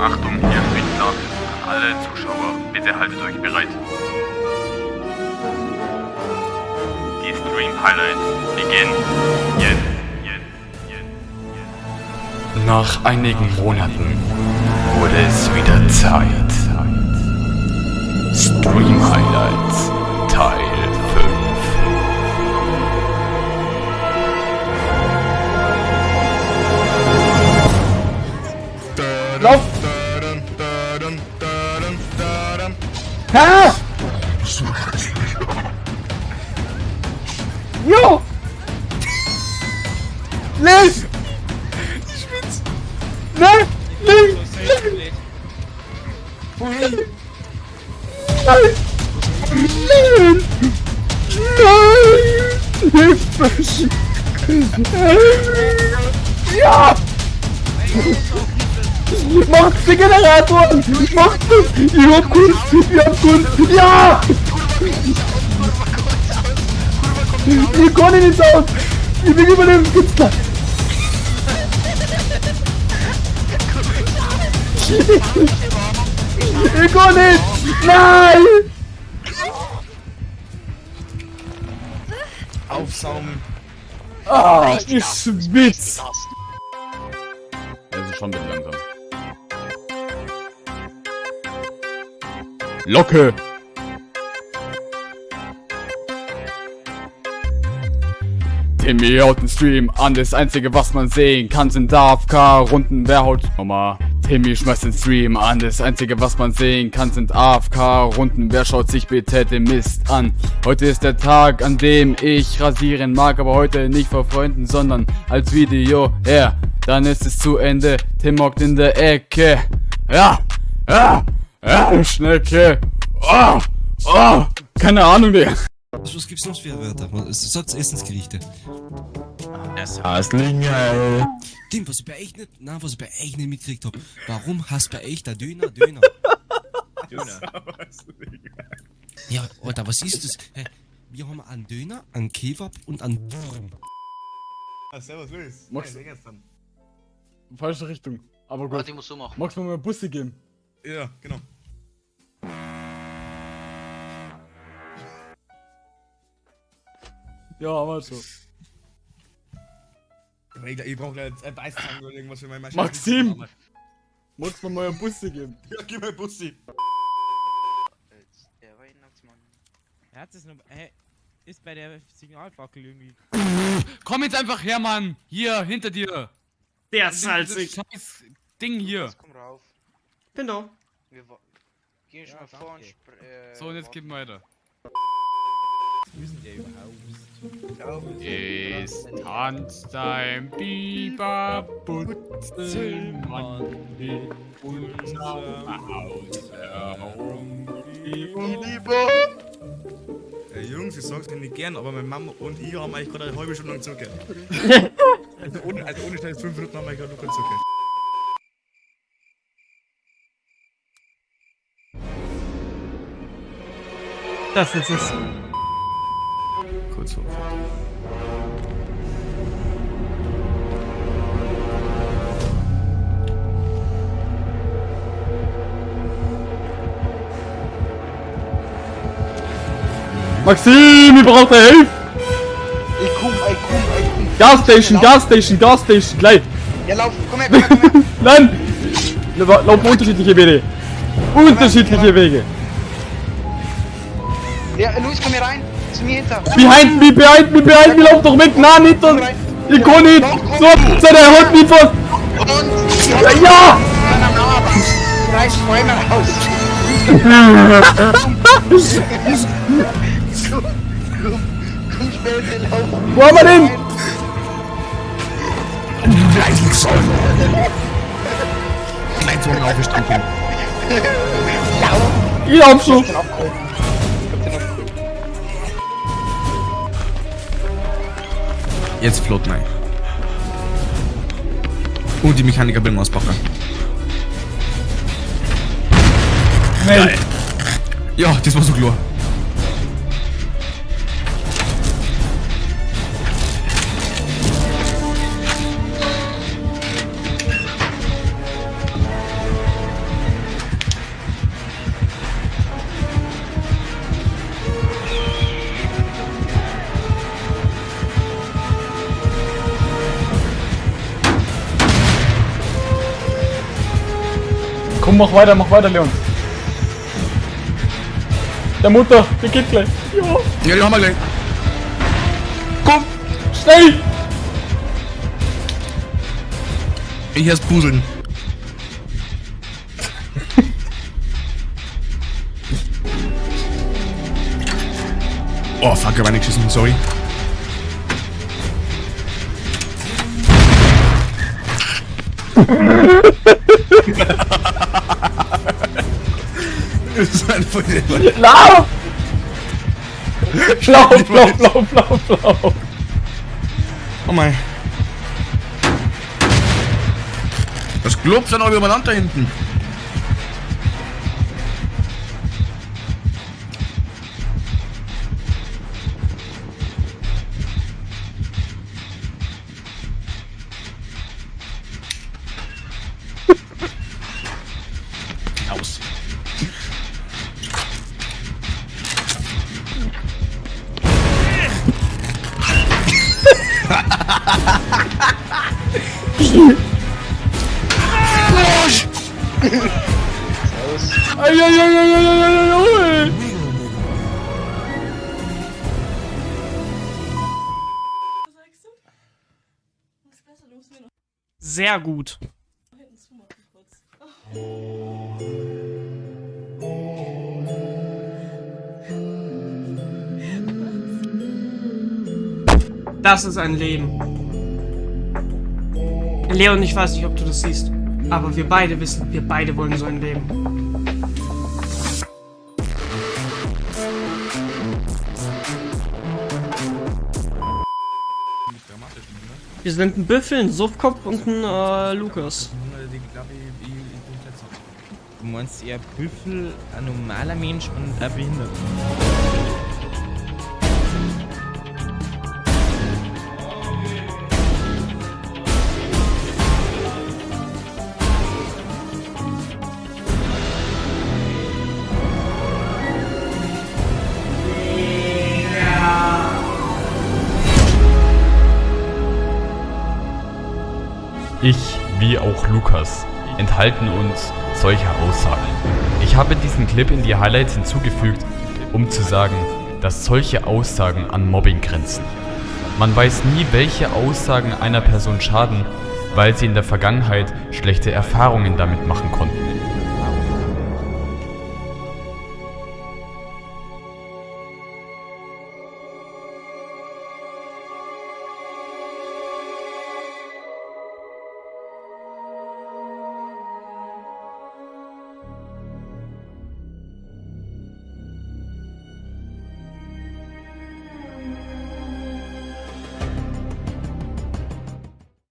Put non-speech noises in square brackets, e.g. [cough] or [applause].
Achtung, Achtung, hier. An alle Zuschauer, bitte haltet euch bereit. Die Stream Highlights beginnen jetzt. Nach einigen Monaten wurde es wieder Zeit. Stream Highlights Teil Macht den Generator! Macht es! Ich hab Kunst! Ich hab Kunst! Ja! Ich kann nicht aus! Ich bin Überlebenskünstler! Ich kann nicht! Nein! Aufsaugen. Ah, ich schwitz! Schon ein bisschen langsam. Locke! Timmy haut den Stream an, das einzige was man sehen kann sind AFK-Runden, wer haut... Nochmal. Timmy schmeißt den Stream an, das einzige was man sehen kann sind AFK-Runden, wer schaut sich bitte den Mist an? Heute ist der Tag, an dem ich rasieren mag, aber heute nicht vor Freunden, sondern als Video, ja, dann ist es zu Ende, Tim hockt in der Ecke, ja, ja, ja, Schnecke, oh, oh, keine Ahnung, Digga. Was, gibt's noch für Wörter? Was- Sagt's Essensgerichte. Das Haslinge. Tim, was ich bei echt nicht, na, was ich bei echt nicht mitgekriegt hab. Warum hast bei echt der Döner Döner? [laughs] Döner. Ja, Alter, was ist das? Hä, wir haben einen Döner, einen Kebab und einen Wurm. Ah, servus, Luis. Max- Hey, gestern. Falsche Richtung. Aber gut. Warte, ich muss so machen. Magst du mir mal Busse geben? Ja, genau. Ja, aber so. Ich, ich brauch gleich ein Beißzange oder irgendwas für mein Maschine. Maxim! Magst du mir mal einen Busse geben? [laughs] Ja, gib mir Bussi. Der Weihnachtsmann. Er hat es noch. Hä? Ist bei der Signalfackel irgendwie. Komm jetzt einfach her, Mann. Hier, hinter dir. Der Dieses salzig. Scheiß Ding hier. Jetzt komm rauf. Bin da. Wir gehen schon Ja, mal vor und äh, So, und jetzt wir weiter. Ist denn der überhaupt? Es tanzt ein Biber, Butzelmann in unserem Haus herum. Ey, Jungs, ich sag's mir nicht gern, aber meine Mama und ich haben eigentlich gerade eine halbe Stunde lang zugehört. [laughs] also ohne, also ohne Scheiß, fünf Minuten haben wir gerade nur kurz zugehört. Das ist es. Kurz vor. Maxim, ich brauche Hilfe! Gasstation, Gasstation, Gasstation, gleich! Ja, lauf, komm her, komm her, komm her. [laughs] Nein! Lauf lauf unterschiedliche Wege. Unterschiedliche Wege. Ja, Luis, komm hier rein. Zu mir hinter. Behind me, behind me, behind me, lauf doch mit! Nein! Ich kann nicht! So, so, der holt mich fast! Und Ja! Reiß Bäume raus. [laughs] [laughs] Schnell, lauf. Wo haben wir den? Gleich so aufgestanden. Ich lauf abgeholt. Ich den abgeholt. Jetzt flott nein. Und die Mechaniker bringen auspacken. Nein! Ja, das war so klar. Mach weiter, mach weiter, Leon. Der Mutter, der geht gleich. Ja, Ja, die haben wir gleich. komm, schnell! Ich erst puzeln. [laughs] oh, fuck, ich hab nicht geschissen, sorry. [laughs] das ist ein voll Lauf! Lauf, lauf, lauf, lauf, lauf. Oh mein. Das klopft dann auch übereinander hinten. Sehr gut. Das ist ein Leben. Leon, ich weiß nicht, ob du das siehst. Aber wir beide wissen, wir beide wollen so ein Leben. Wir sind ein Büffel, ein Suffkopf und ein äh, Lukas. Du meinst eher Büffel, ein normaler Mensch und ein Behinderter. Ich, wie auch Lukas, enthalten uns solcher Aussagen. Ich habe diesen Clip in die Highlights hinzugefügt, um zu sagen, dass solche Aussagen an Mobbing grenzen. Man weiß nie, welche Aussagen einer Person schaden, weil sie in der Vergangenheit schlechte Erfahrungen damit machen konnten.